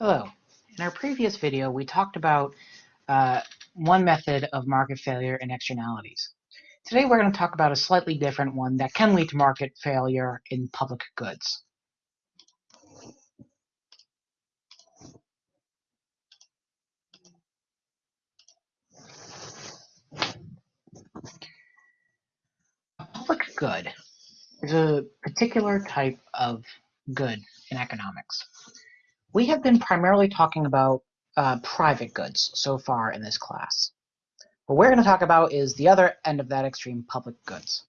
Hello. In our previous video, we talked about uh, one method of market failure and externalities. Today, we're going to talk about a slightly different one that can lead to market failure in public goods. A public good is a particular type of good in economics. We have been primarily talking about uh, private goods so far in this class. What we're going to talk about is the other end of that extreme, public goods.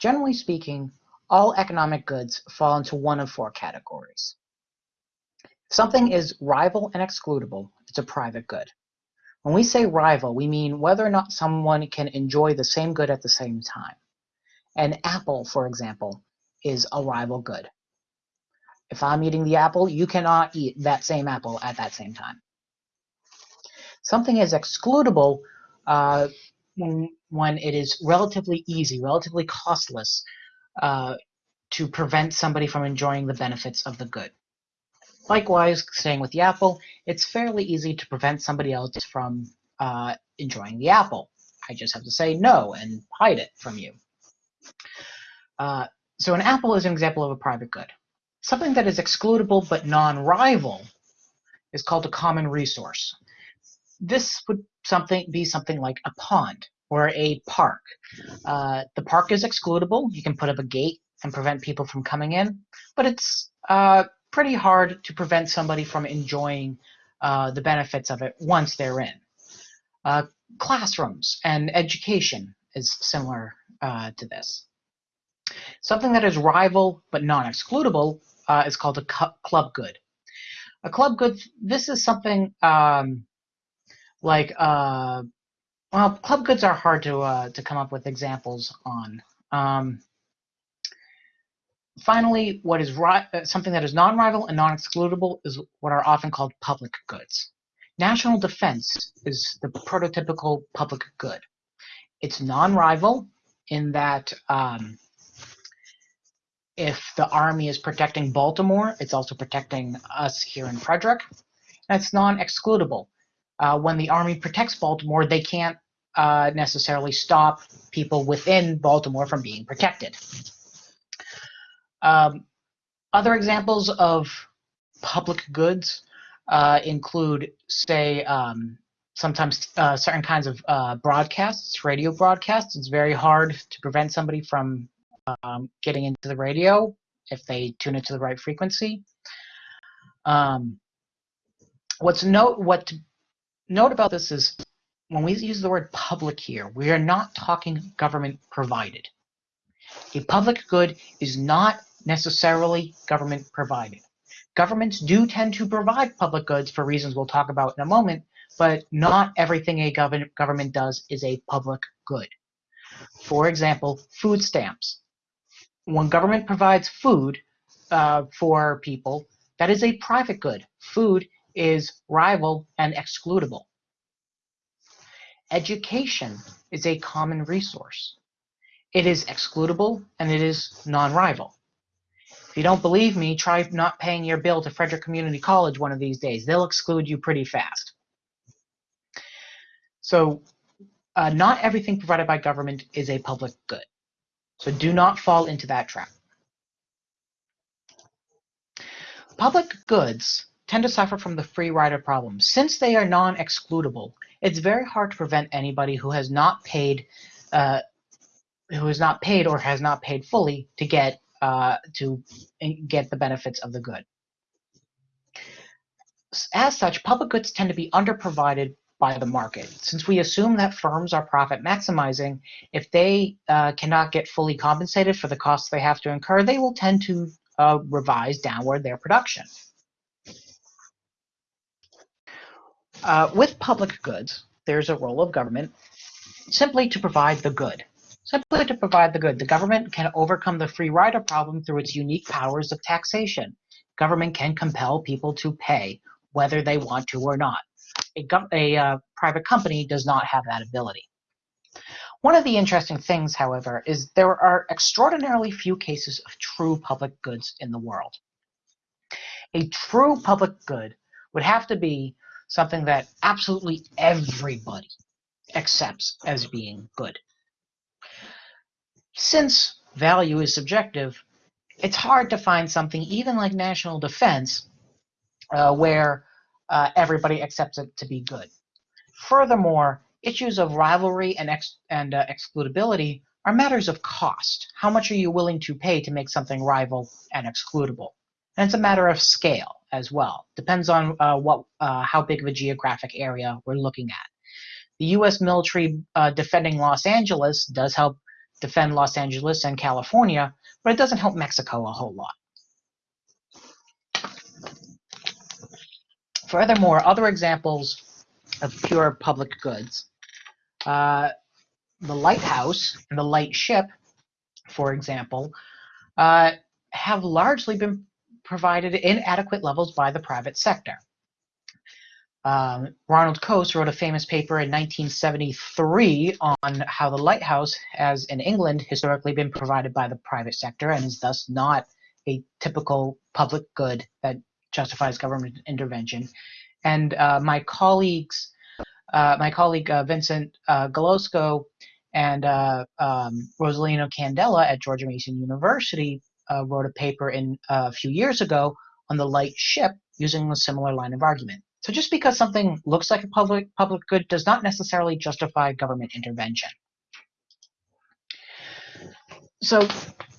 Generally speaking, all economic goods fall into one of four categories. If something is rival and excludable, it's a private good. When we say rival, we mean whether or not someone can enjoy the same good at the same time. An apple, for example, is a rival good. If I'm eating the apple, you cannot eat that same apple at that same time. Something is excludable uh, when, when it is relatively easy, relatively costless uh, to prevent somebody from enjoying the benefits of the good. Likewise, staying with the apple, it's fairly easy to prevent somebody else from uh, enjoying the apple. I just have to say no and hide it from you. Uh, so an apple is an example of a private good. Something that is excludable but non-rival is called a common resource. This would something be something like a pond or a park. Uh, the park is excludable. You can put up a gate and prevent people from coming in, but it's uh, pretty hard to prevent somebody from enjoying uh, the benefits of it once they're in. Uh, classrooms and education is similar uh, to this. Something that is rival but non-excludable uh, is called a club good. A club good, this is something um, like, uh, well, club goods are hard to, uh, to come up with examples on. Um, finally, what is uh, something that is non-rival and non-excludable is what are often called public goods. National defense is the prototypical public good. It's non-rival in that um, if the army is protecting Baltimore, it's also protecting us here in Frederick. That's non-excludable. Uh, when the army protects Baltimore, they can't uh, necessarily stop people within Baltimore from being protected. Um, other examples of public goods uh, include, say, um, sometimes uh, certain kinds of uh, broadcasts, radio broadcasts. It's very hard to prevent somebody from um, getting into the radio if they tune it to the right frequency. Um, what's note what note about this is when we use the word public here, we are not talking government provided. A public good is not necessarily government provided. Governments do tend to provide public goods for reasons we'll talk about in a moment, but not everything a government government does is a public good. For example, food stamps when government provides food uh, for people, that is a private good. Food is rival and excludable. Education is a common resource. It is excludable and it is non-rival. If you don't believe me, try not paying your bill to Frederick Community College one of these days. They'll exclude you pretty fast. So uh, not everything provided by government is a public good. So do not fall into that trap. Public goods tend to suffer from the free rider problem. Since they are non-excludable, it's very hard to prevent anybody who has not paid, uh, who has not paid or has not paid fully to get uh, to get the benefits of the good. As such, public goods tend to be underprovided by the market. Since we assume that firms are profit maximizing, if they uh, cannot get fully compensated for the costs they have to incur, they will tend to uh, revise downward their production. Uh, with public goods, there's a role of government simply to provide the good. Simply to provide the good. The government can overcome the free rider problem through its unique powers of taxation. Government can compel people to pay whether they want to or not a, a uh, private company does not have that ability. One of the interesting things, however, is there are extraordinarily few cases of true public goods in the world. A true public good would have to be something that absolutely everybody accepts as being good. Since value is subjective, it's hard to find something even like national defense uh, where uh, everybody accepts it to be good. Furthermore, issues of rivalry and, ex and uh, excludability are matters of cost. How much are you willing to pay to make something rival and excludable? And it's a matter of scale as well. Depends on uh, what, uh, how big of a geographic area we're looking at. The U.S. military uh, defending Los Angeles does help defend Los Angeles and California, but it doesn't help Mexico a whole lot. Furthermore, other examples of pure public goods. Uh, the lighthouse and the lightship, for example, uh, have largely been provided in adequate levels by the private sector. Um, Ronald Coase wrote a famous paper in 1973 on how the lighthouse has in England historically been provided by the private sector and is thus not a typical public good that justifies government intervention. And uh, my colleagues, uh, my colleague uh, Vincent uh, Geloso and uh, um, Rosolino Candela at George Mason University uh, wrote a paper in a few years ago on the light ship using a similar line of argument. So just because something looks like a public public good does not necessarily justify government intervention. So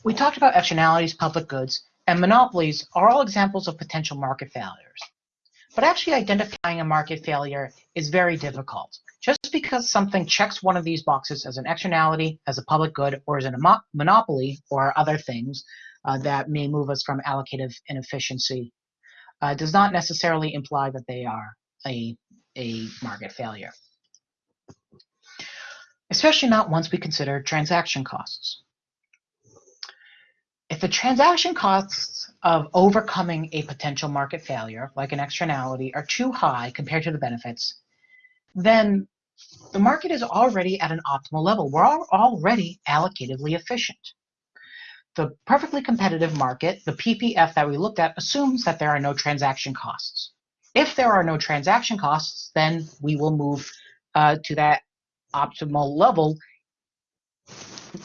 we talked about externalities, public goods, and monopolies are all examples of potential market failures. But actually identifying a market failure is very difficult. Just because something checks one of these boxes as an externality, as a public good, or as a monopoly, or other things uh, that may move us from allocative inefficiency uh, does not necessarily imply that they are a, a market failure. Especially not once we consider transaction costs. If the transaction costs of overcoming a potential market failure, like an externality, are too high compared to the benefits, then the market is already at an optimal level. We're already allocatively efficient. The perfectly competitive market, the PPF that we looked at, assumes that there are no transaction costs. If there are no transaction costs, then we will move uh, to that optimal level.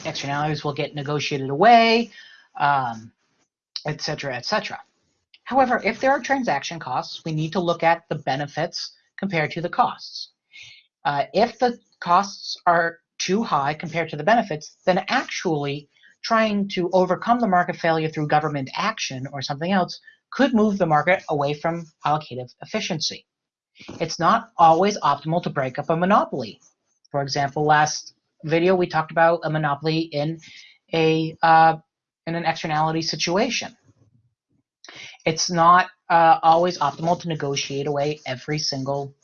Externalities will get negotiated away, um, et cetera, et cetera. However, if there are transaction costs, we need to look at the benefits compared to the costs. Uh, if the costs are too high compared to the benefits, then actually trying to overcome the market failure through government action or something else could move the market away from allocative efficiency. It's not always optimal to break up a monopoly. For example, last video we talked about a monopoly in a uh, in an externality situation. It's not uh, always optimal to negotiate away every single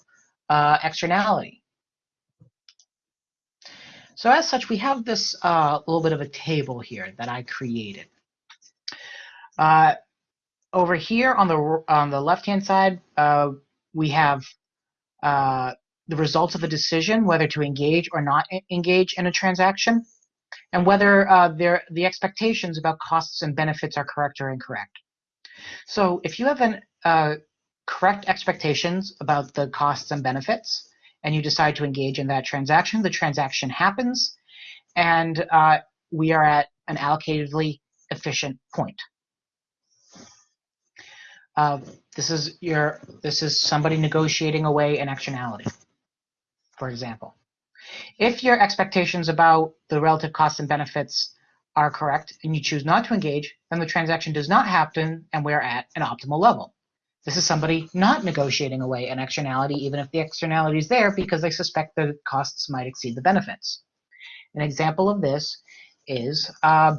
uh, externality. So as such, we have this uh, little bit of a table here that I created. Uh, over here on the on the left hand side, uh, we have uh, the results of a decision, whether to engage or not engage in a transaction, and whether uh, the expectations about costs and benefits are correct or incorrect. So if you have an uh, correct expectations about the costs and benefits, and you decide to engage in that transaction, the transaction happens, and uh, we are at an allocatively efficient point. Uh, this is your this is somebody negotiating away an externality, for example. If your expectations about the relative costs and benefits are correct and you choose not to engage, then the transaction does not happen and we're at an optimal level. This is somebody not negotiating away an externality, even if the externality is there, because they suspect the costs might exceed the benefits. An example of this is uh,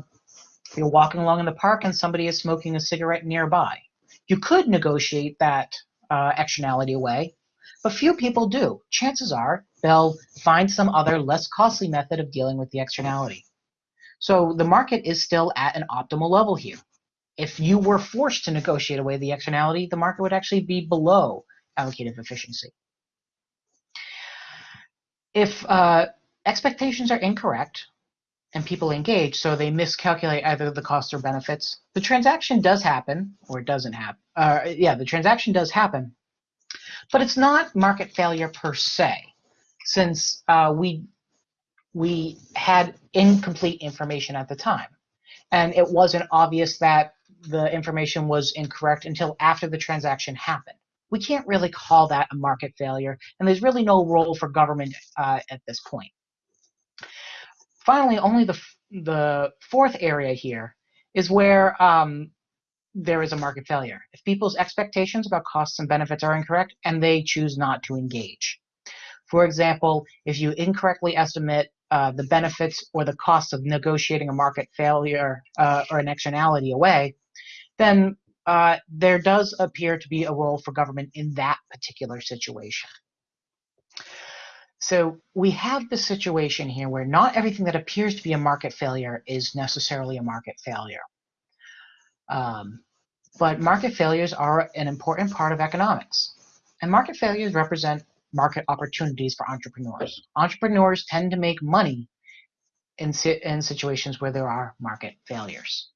you're walking along in the park and somebody is smoking a cigarette nearby. You could negotiate that uh, externality away, but few people do. Chances are they'll find some other less costly method of dealing with the externality. So the market is still at an optimal level here if you were forced to negotiate away the externality, the market would actually be below allocative efficiency. If uh, expectations are incorrect, and people engage, so they miscalculate either the costs or benefits. The transaction does happen, or it doesn't happen. Uh, yeah, the transaction does happen, but it's not market failure per se, since uh, we we had incomplete information at the time, and it wasn't obvious that the information was incorrect until after the transaction happened. We can't really call that a market failure, and there's really no role for government uh, at this point. Finally, only the, the fourth area here is where um, there is a market failure. If people's expectations about costs and benefits are incorrect and they choose not to engage. For example, if you incorrectly estimate uh, the benefits or the cost of negotiating a market failure uh, or an externality away, then uh, there does appear to be a role for government in that particular situation. So we have the situation here where not everything that appears to be a market failure is necessarily a market failure. Um, but market failures are an important part of economics. And market failures represent market opportunities for entrepreneurs. Entrepreneurs tend to make money in, in situations where there are market failures.